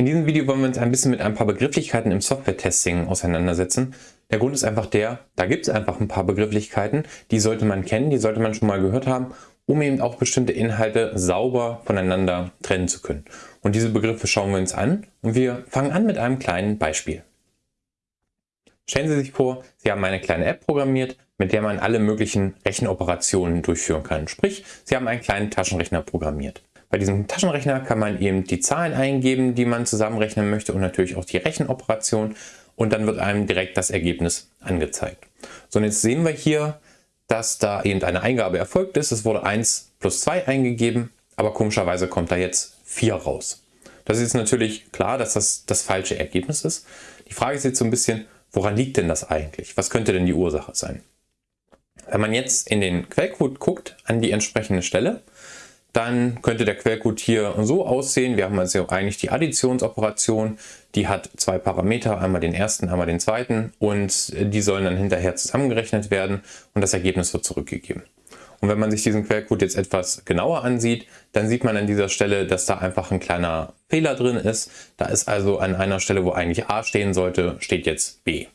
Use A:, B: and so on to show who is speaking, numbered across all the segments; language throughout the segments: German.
A: In diesem Video wollen wir uns ein bisschen mit ein paar Begrifflichkeiten im Software-Testing auseinandersetzen. Der Grund ist einfach der, da gibt es einfach ein paar Begrifflichkeiten, die sollte man kennen, die sollte man schon mal gehört haben, um eben auch bestimmte Inhalte sauber voneinander trennen zu können. Und diese Begriffe schauen wir uns an und wir fangen an mit einem kleinen Beispiel. Stellen Sie sich vor, Sie haben eine kleine App programmiert, mit der man alle möglichen Rechenoperationen durchführen kann. Sprich, Sie haben einen kleinen Taschenrechner programmiert. Bei diesem Taschenrechner kann man eben die Zahlen eingeben, die man zusammenrechnen möchte und natürlich auch die Rechenoperation und dann wird einem direkt das Ergebnis angezeigt. So und jetzt sehen wir hier, dass da eben eine Eingabe erfolgt ist. Es wurde 1 plus 2 eingegeben, aber komischerweise kommt da jetzt 4 raus. Das ist natürlich klar, dass das das falsche Ergebnis ist. Die Frage ist jetzt so ein bisschen, woran liegt denn das eigentlich? Was könnte denn die Ursache sein? Wenn man jetzt in den Quellcode guckt, an die entsprechende Stelle, dann könnte der Quellcode hier so aussehen. Wir haben also eigentlich die Additionsoperation, die hat zwei Parameter, einmal den ersten, einmal den zweiten und die sollen dann hinterher zusammengerechnet werden und das Ergebnis wird zurückgegeben. Und wenn man sich diesen Quellcode jetzt etwas genauer ansieht, dann sieht man an dieser Stelle, dass da einfach ein kleiner Fehler drin ist. Da ist also an einer Stelle, wo eigentlich A stehen sollte, steht jetzt B.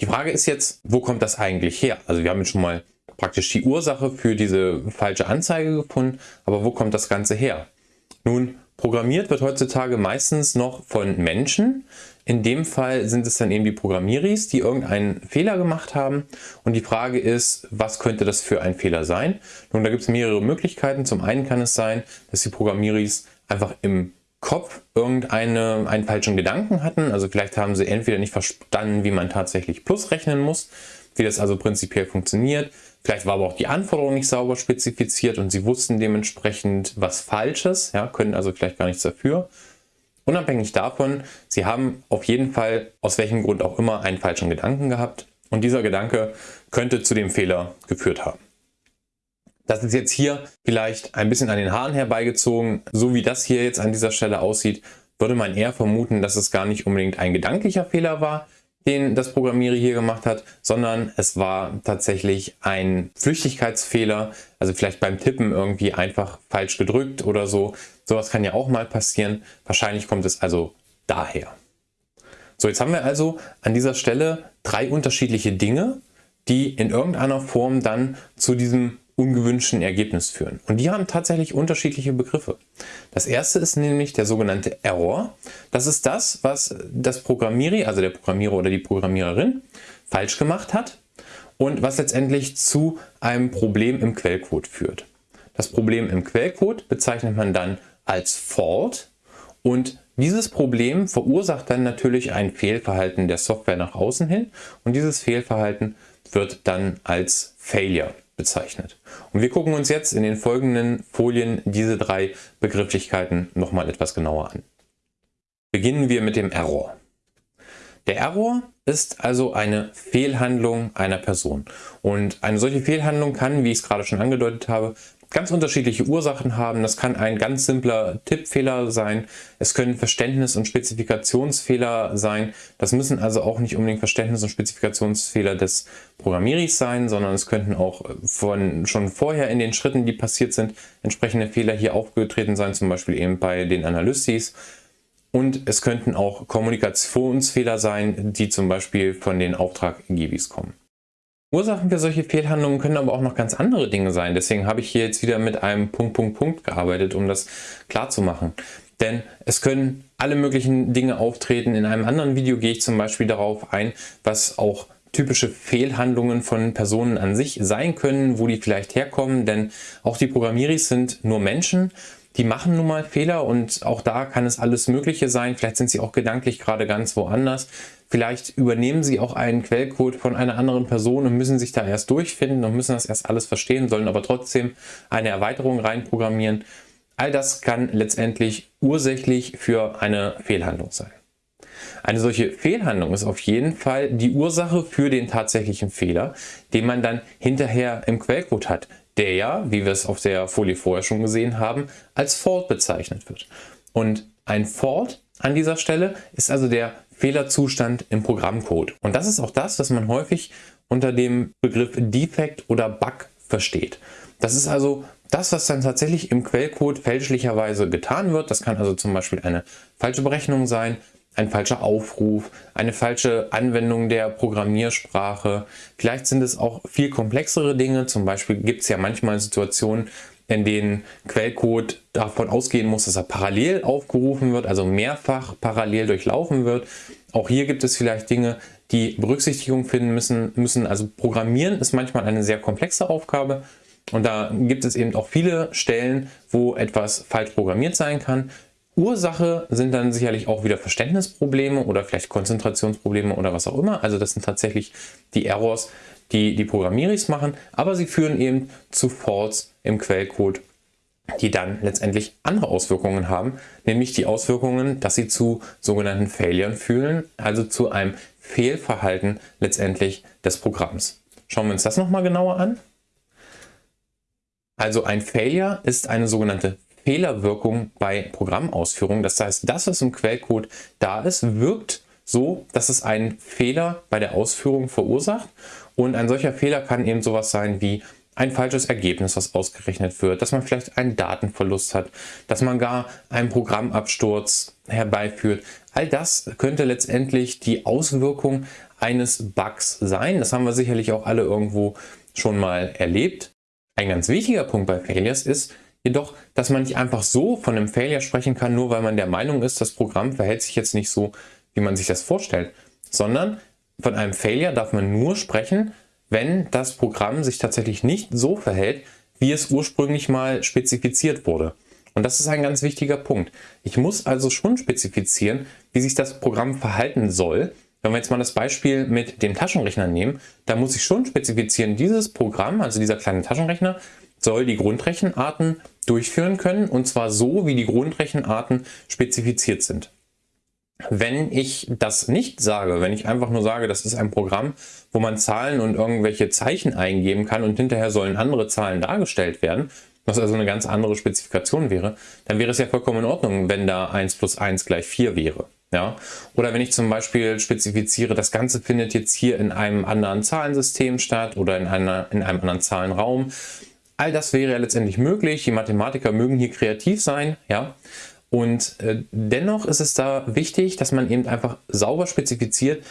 A: Die Frage ist jetzt, wo kommt das eigentlich her? Also wir haben jetzt schon mal praktisch die Ursache für diese falsche Anzeige gefunden, aber wo kommt das Ganze her? Nun, programmiert wird heutzutage meistens noch von Menschen. In dem Fall sind es dann eben die Programmieris, die irgendeinen Fehler gemacht haben. Und die Frage ist, was könnte das für ein Fehler sein? Nun, da gibt es mehrere Möglichkeiten. Zum einen kann es sein, dass die Programmieris einfach im Kopf irgendeinen einen falschen Gedanken hatten. Also vielleicht haben sie entweder nicht verstanden, wie man tatsächlich Plus rechnen muss, wie das also prinzipiell funktioniert. Vielleicht war aber auch die Anforderung nicht sauber spezifiziert und sie wussten dementsprechend was Falsches, ja, können also vielleicht gar nichts dafür. Unabhängig davon, sie haben auf jeden Fall, aus welchem Grund auch immer, einen falschen Gedanken gehabt und dieser Gedanke könnte zu dem Fehler geführt haben. Das ist jetzt hier vielleicht ein bisschen an den Haaren herbeigezogen. So wie das hier jetzt an dieser Stelle aussieht, würde man eher vermuten, dass es gar nicht unbedingt ein gedanklicher Fehler war, den das Programmierer hier gemacht hat, sondern es war tatsächlich ein Flüchtigkeitsfehler, also vielleicht beim Tippen irgendwie einfach falsch gedrückt oder so. Sowas kann ja auch mal passieren. Wahrscheinlich kommt es also daher. So, jetzt haben wir also an dieser Stelle drei unterschiedliche Dinge, die in irgendeiner Form dann zu diesem ungewünschten Ergebnis führen. Und die haben tatsächlich unterschiedliche Begriffe. Das erste ist nämlich der sogenannte Error. Das ist das, was das Programmierer, also der Programmierer oder die Programmiererin, falsch gemacht hat und was letztendlich zu einem Problem im Quellcode führt. Das Problem im Quellcode bezeichnet man dann als Fault und dieses Problem verursacht dann natürlich ein Fehlverhalten der Software nach außen hin und dieses Fehlverhalten wird dann als Failure bezeichnet. Und wir gucken uns jetzt in den folgenden Folien diese drei Begrifflichkeiten nochmal etwas genauer an. Beginnen wir mit dem Error. Der Error ist also eine Fehlhandlung einer Person. Und eine solche Fehlhandlung kann, wie ich es gerade schon angedeutet habe, ganz unterschiedliche Ursachen haben. Das kann ein ganz simpler Tippfehler sein. Es können Verständnis- und Spezifikationsfehler sein. Das müssen also auch nicht unbedingt Verständnis- und Spezifikationsfehler des Programmierers sein, sondern es könnten auch von schon vorher in den Schritten, die passiert sind, entsprechende Fehler hier aufgetreten sein, zum Beispiel eben bei den Analysis. Und es könnten auch Kommunikationsfehler sein, die zum Beispiel von den Auftraggebis kommen. Ursachen für solche Fehlhandlungen können aber auch noch ganz andere Dinge sein. Deswegen habe ich hier jetzt wieder mit einem Punkt, Punkt, Punkt gearbeitet, um das klar zu machen. Denn es können alle möglichen Dinge auftreten. In einem anderen Video gehe ich zum Beispiel darauf ein, was auch typische Fehlhandlungen von Personen an sich sein können, wo die vielleicht herkommen. Denn auch die Programmieris sind nur Menschen die machen nun mal Fehler und auch da kann es alles Mögliche sein. Vielleicht sind sie auch gedanklich gerade ganz woanders. Vielleicht übernehmen sie auch einen Quellcode von einer anderen Person und müssen sich da erst durchfinden und müssen das erst alles verstehen, sollen aber trotzdem eine Erweiterung reinprogrammieren. All das kann letztendlich ursächlich für eine Fehlhandlung sein. Eine solche Fehlhandlung ist auf jeden Fall die Ursache für den tatsächlichen Fehler, den man dann hinterher im Quellcode hat der ja, wie wir es auf der Folie vorher schon gesehen haben, als Fault bezeichnet wird. Und ein Fault an dieser Stelle ist also der Fehlerzustand im Programmcode. Und das ist auch das, was man häufig unter dem Begriff Defect oder Bug versteht. Das ist also das, was dann tatsächlich im Quellcode fälschlicherweise getan wird, das kann also zum Beispiel eine falsche Berechnung sein, ein falscher Aufruf, eine falsche Anwendung der Programmiersprache. Vielleicht sind es auch viel komplexere Dinge. Zum Beispiel gibt es ja manchmal Situationen, in denen Quellcode davon ausgehen muss, dass er parallel aufgerufen wird, also mehrfach parallel durchlaufen wird. Auch hier gibt es vielleicht Dinge, die Berücksichtigung finden müssen. müssen. Also Programmieren ist manchmal eine sehr komplexe Aufgabe und da gibt es eben auch viele Stellen, wo etwas falsch programmiert sein kann. Ursache sind dann sicherlich auch wieder Verständnisprobleme oder vielleicht Konzentrationsprobleme oder was auch immer. Also das sind tatsächlich die Errors, die die Programmieris machen, aber sie führen eben zu Faults im Quellcode, die dann letztendlich andere Auswirkungen haben, nämlich die Auswirkungen, dass sie zu sogenannten Failure führen, also zu einem Fehlverhalten letztendlich des Programms. Schauen wir uns das nochmal genauer an. Also ein Failure ist eine sogenannte Fehlerwirkung bei Programmausführung. Das heißt, das, was im Quellcode da ist, wirkt so, dass es einen Fehler bei der Ausführung verursacht. Und ein solcher Fehler kann eben sowas sein wie ein falsches Ergebnis, was ausgerechnet wird, dass man vielleicht einen Datenverlust hat, dass man gar einen Programmabsturz herbeiführt. All das könnte letztendlich die Auswirkung eines Bugs sein. Das haben wir sicherlich auch alle irgendwo schon mal erlebt. Ein ganz wichtiger Punkt bei Failures ist jedoch, dass man nicht einfach so von einem Failure sprechen kann, nur weil man der Meinung ist, das Programm verhält sich jetzt nicht so, wie man sich das vorstellt, sondern von einem Failure darf man nur sprechen, wenn das Programm sich tatsächlich nicht so verhält, wie es ursprünglich mal spezifiziert wurde. Und das ist ein ganz wichtiger Punkt. Ich muss also schon spezifizieren, wie sich das Programm verhalten soll, wenn wir jetzt mal das Beispiel mit dem Taschenrechner nehmen, da muss ich schon spezifizieren, dieses Programm, also dieser kleine Taschenrechner, soll die Grundrechenarten durchführen können und zwar so, wie die Grundrechenarten spezifiziert sind. Wenn ich das nicht sage, wenn ich einfach nur sage, das ist ein Programm, wo man Zahlen und irgendwelche Zeichen eingeben kann und hinterher sollen andere Zahlen dargestellt werden, was also eine ganz andere Spezifikation wäre, dann wäre es ja vollkommen in Ordnung, wenn da 1 plus 1 gleich 4 wäre. Ja? Oder wenn ich zum Beispiel spezifiziere, das Ganze findet jetzt hier in einem anderen Zahlensystem statt oder in, einer, in einem anderen Zahlenraum. All das wäre ja letztendlich möglich. Die Mathematiker mögen hier kreativ sein. Ja? Und äh, dennoch ist es da wichtig, dass man eben einfach sauber spezifiziert,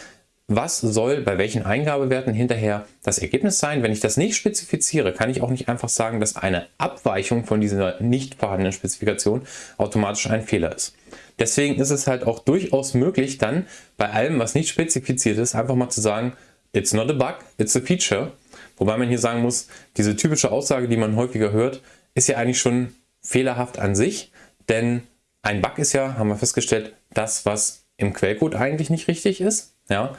A: was soll bei welchen Eingabewerten hinterher das Ergebnis sein. Wenn ich das nicht spezifiziere, kann ich auch nicht einfach sagen, dass eine Abweichung von dieser nicht vorhandenen Spezifikation automatisch ein Fehler ist. Deswegen ist es halt auch durchaus möglich, dann bei allem, was nicht spezifiziert ist, einfach mal zu sagen, it's not a bug, it's a feature. Wobei man hier sagen muss, diese typische Aussage, die man häufiger hört, ist ja eigentlich schon fehlerhaft an sich, denn ein Bug ist ja, haben wir festgestellt, das, was im Quellcode eigentlich nicht richtig ist, ja,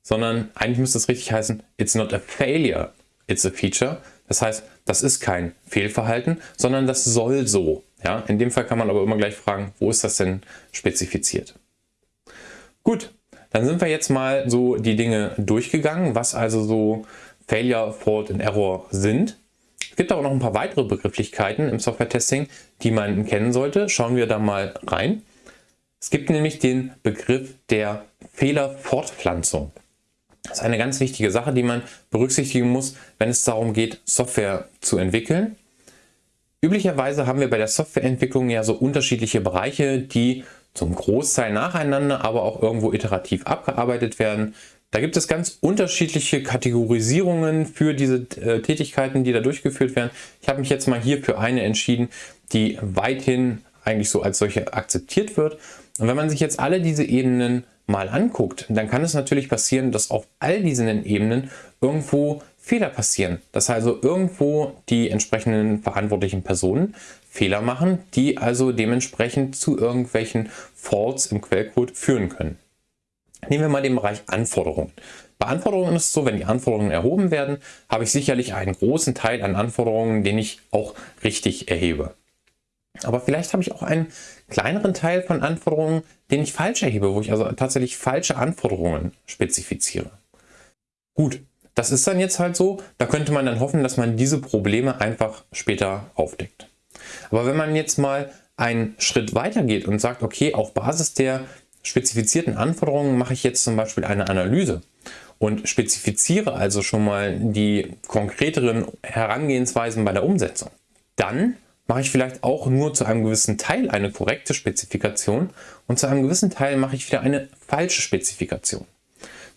A: sondern eigentlich müsste es richtig heißen, it's not a failure, it's a feature. Das heißt, das ist kein Fehlverhalten, sondern das soll so. Ja, in dem Fall kann man aber immer gleich fragen, wo ist das denn spezifiziert? Gut, dann sind wir jetzt mal so die Dinge durchgegangen, was also so Failure, Fault und Error sind. Es gibt aber noch ein paar weitere Begrifflichkeiten im Software-Testing, die man kennen sollte. Schauen wir da mal rein. Es gibt nämlich den Begriff der Fehlerfortpflanzung. Das ist eine ganz wichtige Sache, die man berücksichtigen muss, wenn es darum geht, Software zu entwickeln. Üblicherweise haben wir bei der Softwareentwicklung ja so unterschiedliche Bereiche, die zum Großteil nacheinander, aber auch irgendwo iterativ abgearbeitet werden. Da gibt es ganz unterschiedliche Kategorisierungen für diese äh, Tätigkeiten, die da durchgeführt werden. Ich habe mich jetzt mal hier für eine entschieden, die weithin eigentlich so als solche akzeptiert wird. Und wenn man sich jetzt alle diese Ebenen mal anguckt, dann kann es natürlich passieren, dass auf all diesen Ebenen irgendwo Fehler passieren. Dass also irgendwo die entsprechenden verantwortlichen Personen Fehler machen, die also dementsprechend zu irgendwelchen Faults im Quellcode führen können. Nehmen wir mal den Bereich Anforderungen. Bei Anforderungen ist es so, wenn die Anforderungen erhoben werden, habe ich sicherlich einen großen Teil an Anforderungen, den ich auch richtig erhebe. Aber vielleicht habe ich auch einen kleineren Teil von Anforderungen, den ich falsch erhebe, wo ich also tatsächlich falsche Anforderungen spezifiziere. Gut, das ist dann jetzt halt so, da könnte man dann hoffen, dass man diese Probleme einfach später aufdeckt. Aber wenn man jetzt mal einen Schritt weiter geht und sagt, okay, auf Basis der spezifizierten Anforderungen mache ich jetzt zum Beispiel eine Analyse und spezifiziere also schon mal die konkreteren Herangehensweisen bei der Umsetzung, dann mache ich vielleicht auch nur zu einem gewissen Teil eine korrekte Spezifikation und zu einem gewissen Teil mache ich wieder eine falsche Spezifikation.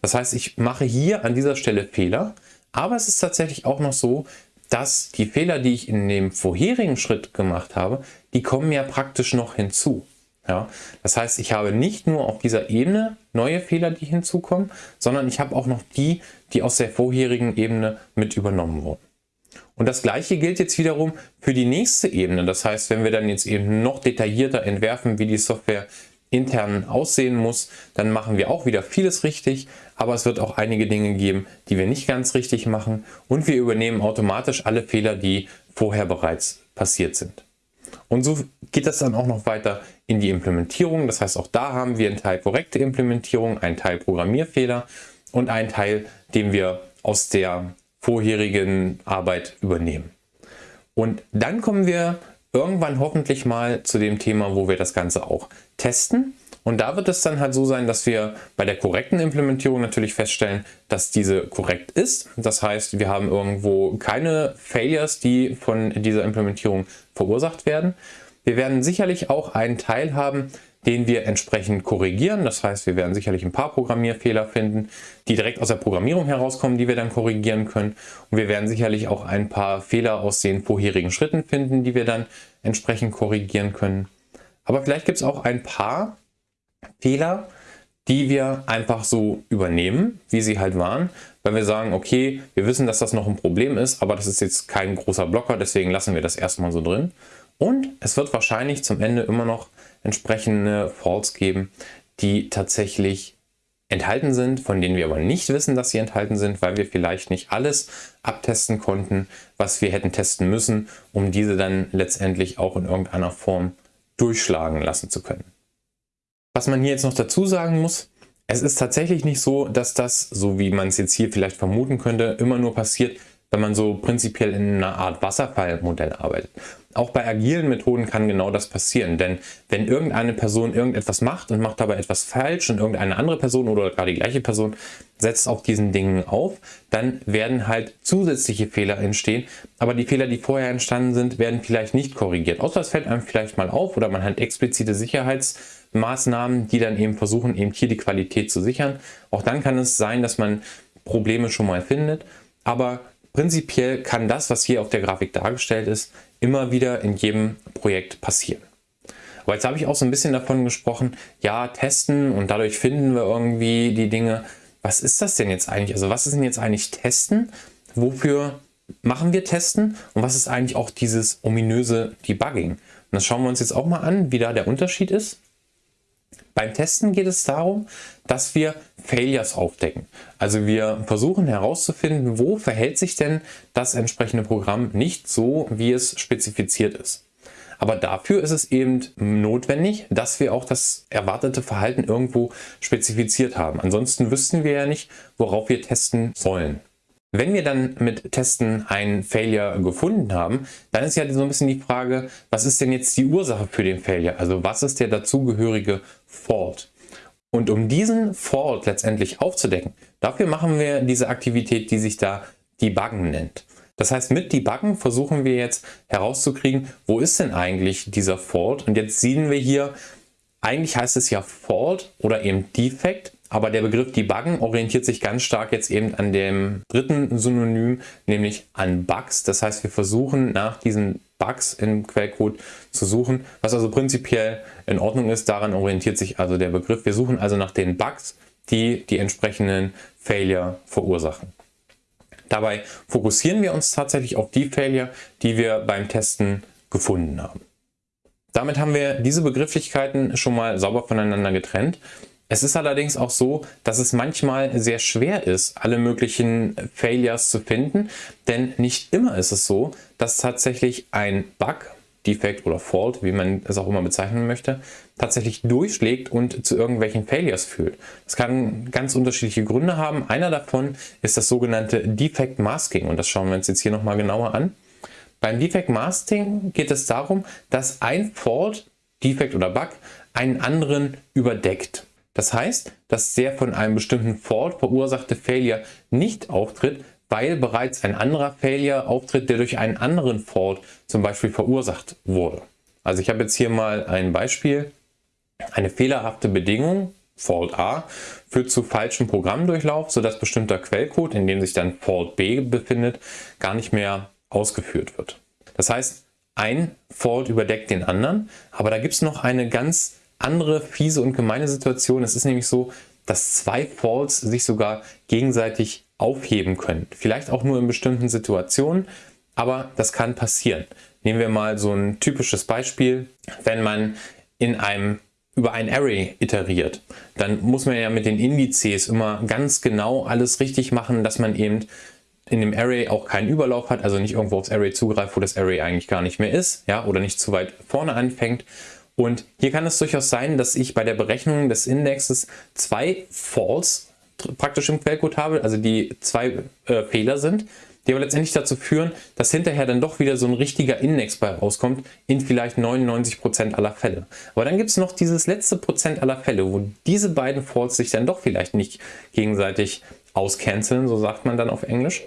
A: Das heißt, ich mache hier an dieser Stelle Fehler, aber es ist tatsächlich auch noch so, dass die Fehler, die ich in dem vorherigen Schritt gemacht habe, die kommen ja praktisch noch hinzu. Ja, das heißt, ich habe nicht nur auf dieser Ebene neue Fehler, die hinzukommen, sondern ich habe auch noch die, die aus der vorherigen Ebene mit übernommen wurden. Und das gleiche gilt jetzt wiederum für die nächste Ebene. Das heißt, wenn wir dann jetzt eben noch detaillierter entwerfen, wie die Software intern aussehen muss, dann machen wir auch wieder vieles richtig, aber es wird auch einige Dinge geben, die wir nicht ganz richtig machen und wir übernehmen automatisch alle Fehler, die vorher bereits passiert sind. Und so geht das dann auch noch weiter in die Implementierung. Das heißt, auch da haben wir einen Teil korrekte Implementierung, einen Teil Programmierfehler und einen Teil, den wir aus der vorherigen Arbeit übernehmen. Und dann kommen wir irgendwann hoffentlich mal zu dem Thema, wo wir das Ganze auch testen. Und da wird es dann halt so sein, dass wir bei der korrekten Implementierung natürlich feststellen, dass diese korrekt ist. Das heißt, wir haben irgendwo keine Failures, die von dieser Implementierung verursacht werden. Wir werden sicherlich auch einen Teil haben, den wir entsprechend korrigieren. Das heißt, wir werden sicherlich ein paar Programmierfehler finden, die direkt aus der Programmierung herauskommen, die wir dann korrigieren können. Und wir werden sicherlich auch ein paar Fehler aus den vorherigen Schritten finden, die wir dann entsprechend korrigieren können. Aber vielleicht gibt es auch ein paar Fehler, die wir einfach so übernehmen, wie sie halt waren, weil wir sagen, okay, wir wissen, dass das noch ein Problem ist, aber das ist jetzt kein großer Blocker, deswegen lassen wir das erstmal so drin. Und es wird wahrscheinlich zum Ende immer noch entsprechende Faults geben, die tatsächlich enthalten sind, von denen wir aber nicht wissen, dass sie enthalten sind, weil wir vielleicht nicht alles abtesten konnten, was wir hätten testen müssen, um diese dann letztendlich auch in irgendeiner Form durchschlagen lassen zu können. Was man hier jetzt noch dazu sagen muss, es ist tatsächlich nicht so, dass das, so wie man es jetzt hier vielleicht vermuten könnte, immer nur passiert, wenn man so prinzipiell in einer Art Wasserfallmodell arbeitet. Auch bei agilen Methoden kann genau das passieren, denn wenn irgendeine Person irgendetwas macht und macht dabei etwas falsch und irgendeine andere Person oder gar die gleiche Person setzt auf diesen Dingen auf, dann werden halt zusätzliche Fehler entstehen, aber die Fehler, die vorher entstanden sind, werden vielleicht nicht korrigiert. Außer es fällt einem vielleicht mal auf oder man hat explizite Sicherheitsmaßnahmen, die dann eben versuchen, eben hier die Qualität zu sichern. Auch dann kann es sein, dass man Probleme schon mal findet, aber Prinzipiell kann das, was hier auf der Grafik dargestellt ist, immer wieder in jedem Projekt passieren. Aber jetzt habe ich auch so ein bisschen davon gesprochen, ja, testen und dadurch finden wir irgendwie die Dinge. Was ist das denn jetzt eigentlich? Also was ist denn jetzt eigentlich Testen? Wofür machen wir Testen? Und was ist eigentlich auch dieses ominöse Debugging? Und das schauen wir uns jetzt auch mal an, wie da der Unterschied ist. Beim Testen geht es darum, dass wir Failures aufdecken. Also wir versuchen herauszufinden, wo verhält sich denn das entsprechende Programm nicht so, wie es spezifiziert ist. Aber dafür ist es eben notwendig, dass wir auch das erwartete Verhalten irgendwo spezifiziert haben. Ansonsten wüssten wir ja nicht, worauf wir testen sollen. Wenn wir dann mit Testen einen Failure gefunden haben, dann ist ja so ein bisschen die Frage, was ist denn jetzt die Ursache für den Failure? Also was ist der dazugehörige Fault? Und um diesen Fault letztendlich aufzudecken, dafür machen wir diese Aktivität, die sich da Debuggen nennt. Das heißt, mit Debuggen versuchen wir jetzt herauszukriegen, wo ist denn eigentlich dieser Fault? Und jetzt sehen wir hier, eigentlich heißt es ja Fault oder eben Defect. Aber der Begriff Debuggen orientiert sich ganz stark jetzt eben an dem dritten Synonym, nämlich an Bugs. Das heißt, wir versuchen nach diesen Bugs im Quellcode zu suchen, was also prinzipiell in Ordnung ist. Daran orientiert sich also der Begriff. Wir suchen also nach den Bugs, die die entsprechenden Failure verursachen. Dabei fokussieren wir uns tatsächlich auf die Failure, die wir beim Testen gefunden haben. Damit haben wir diese Begrifflichkeiten schon mal sauber voneinander getrennt. Es ist allerdings auch so, dass es manchmal sehr schwer ist, alle möglichen Failures zu finden, denn nicht immer ist es so, dass tatsächlich ein Bug, Defect oder Fault, wie man es auch immer bezeichnen möchte, tatsächlich durchschlägt und zu irgendwelchen Failures führt. Das kann ganz unterschiedliche Gründe haben. Einer davon ist das sogenannte Defect Masking und das schauen wir uns jetzt hier nochmal genauer an. Beim Defect Masking geht es darum, dass ein Fault, Defect oder Bug einen anderen überdeckt. Das heißt, dass der von einem bestimmten Fault verursachte Failure nicht auftritt, weil bereits ein anderer Failure auftritt, der durch einen anderen Fault zum Beispiel verursacht wurde. Also ich habe jetzt hier mal ein Beispiel. Eine fehlerhafte Bedingung, Fault A, führt zu falschem Programmdurchlauf, sodass bestimmter Quellcode, in dem sich dann Fault B befindet, gar nicht mehr ausgeführt wird. Das heißt, ein Fault überdeckt den anderen, aber da gibt es noch eine ganz andere fiese und gemeine Situation. Es ist nämlich so, dass zwei Faults sich sogar gegenseitig aufheben können. Vielleicht auch nur in bestimmten Situationen, aber das kann passieren. Nehmen wir mal so ein typisches Beispiel. Wenn man in einem über ein Array iteriert, dann muss man ja mit den Indizes immer ganz genau alles richtig machen, dass man eben in dem Array auch keinen Überlauf hat, also nicht irgendwo aufs Array zugreift, wo das Array eigentlich gar nicht mehr ist, ja, oder nicht zu weit vorne anfängt. Und hier kann es durchaus sein, dass ich bei der Berechnung des Indexes zwei False praktisch im Quellcode habe, also die zwei äh, Fehler sind, die aber letztendlich dazu führen, dass hinterher dann doch wieder so ein richtiger Index bei rauskommt, in vielleicht 99% aller Fälle. Aber dann gibt es noch dieses letzte Prozent aller Fälle, wo diese beiden Faults sich dann doch vielleicht nicht gegenseitig auscanceln, so sagt man dann auf Englisch.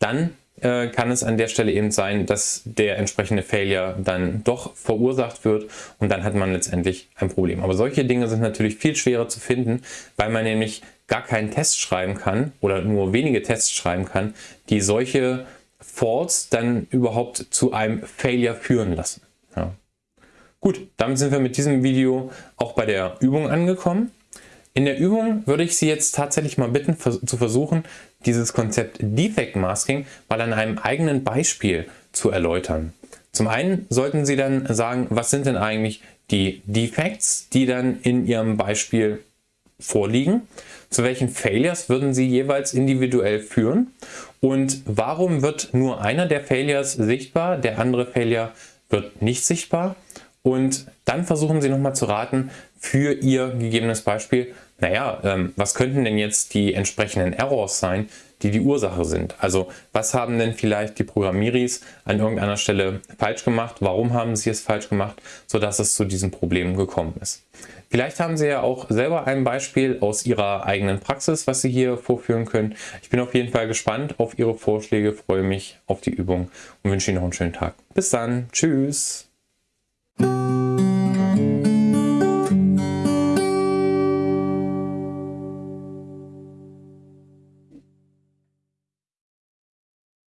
A: Dann äh, kann es an der Stelle eben sein, dass der entsprechende Failure dann doch verursacht wird und dann hat man letztendlich ein Problem. Aber solche Dinge sind natürlich viel schwerer zu finden, weil man nämlich gar keinen Test schreiben kann oder nur wenige Tests schreiben kann, die solche Faults dann überhaupt zu einem Failure führen lassen. Ja. Gut, damit sind wir mit diesem Video auch bei der Übung angekommen. In der Übung würde ich Sie jetzt tatsächlich mal bitten, zu versuchen, dieses Konzept Defect Masking mal an einem eigenen Beispiel zu erläutern. Zum einen sollten Sie dann sagen, was sind denn eigentlich die Defects, die dann in Ihrem Beispiel vorliegen? Zu welchen Failures würden Sie jeweils individuell führen? Und warum wird nur einer der Failures sichtbar, der andere Failure wird nicht sichtbar? Und dann versuchen Sie nochmal zu raten für Ihr gegebenes Beispiel, naja, ähm, was könnten denn jetzt die entsprechenden Errors sein, die die Ursache sind? Also was haben denn vielleicht die Programmieris an irgendeiner Stelle falsch gemacht? Warum haben sie es falsch gemacht, sodass es zu diesem Problem gekommen ist? Vielleicht haben Sie ja auch selber ein Beispiel aus Ihrer eigenen Praxis, was Sie hier vorführen können. Ich bin auf jeden Fall gespannt auf Ihre Vorschläge, freue mich auf die Übung und wünsche Ihnen noch einen schönen Tag. Bis dann, tschüss!